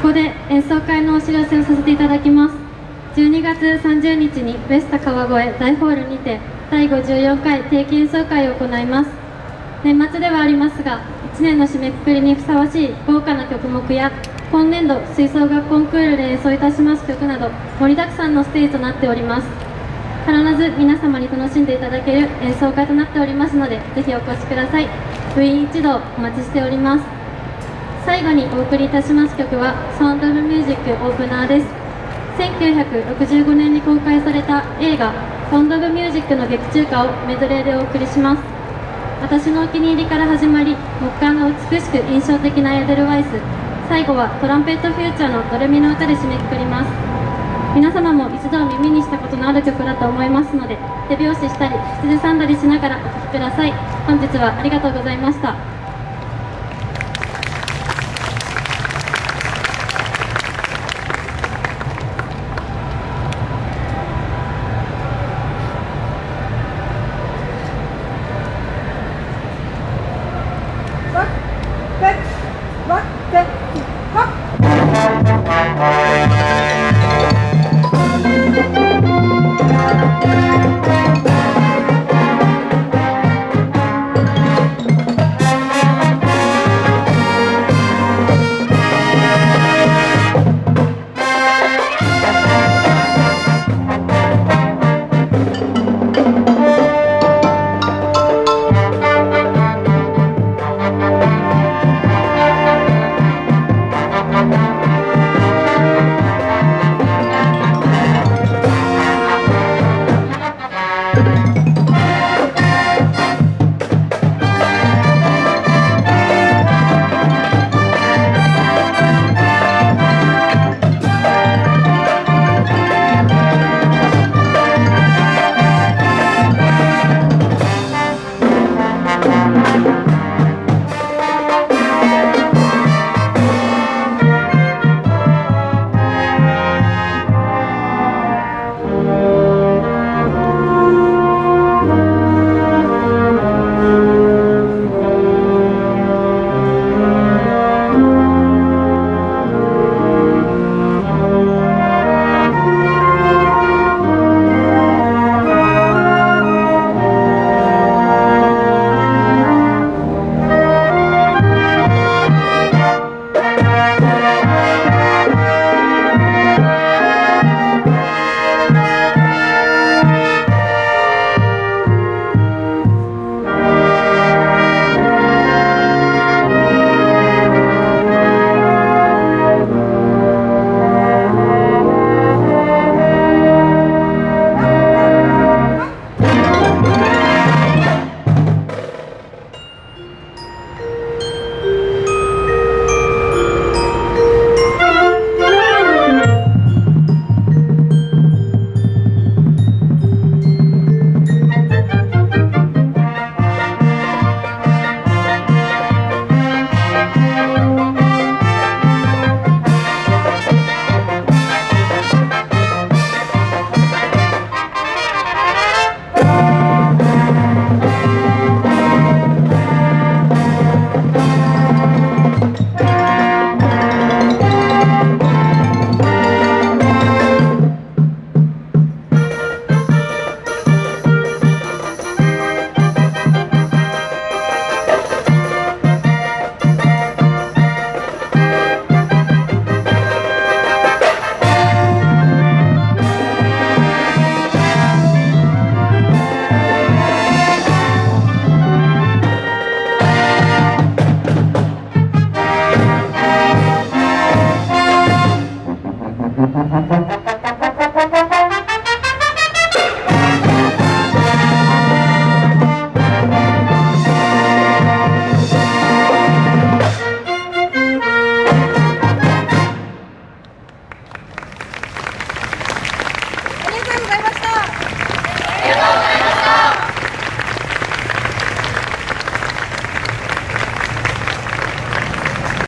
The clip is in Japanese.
こで演奏会のお知らせをさせていただきます。12月30日にベスタ川越大ホールにて第54回定期演奏会を行います。年末ではありますが1年の締めくくりにふさわしい豪華な曲目や今年度吹奏楽コンクールで演奏いたします曲など盛りだくさんのステージとなっております。必ず皆様に楽しんでいただける演奏会となっておりますのでぜひお越しください。部員一同お待ちしております。最後にお送りいたします曲は「サウンド・オブ・ミュージック・オープナー」です1965年に公開された映画「サウンド・オブ・ミュージック」の劇中歌をメドレーでお送りします。私のお気に入りから始まり木管が美しく印象的なエデルワイス最後はトランペットフューチャーのドレミの歌で締めくくります。皆様も一度耳にしたことのある曲だと思いますので手拍子したり口ずさんだりしながらお聴きください。本日はありがとうございましたワッテワッテハッ「Gracias.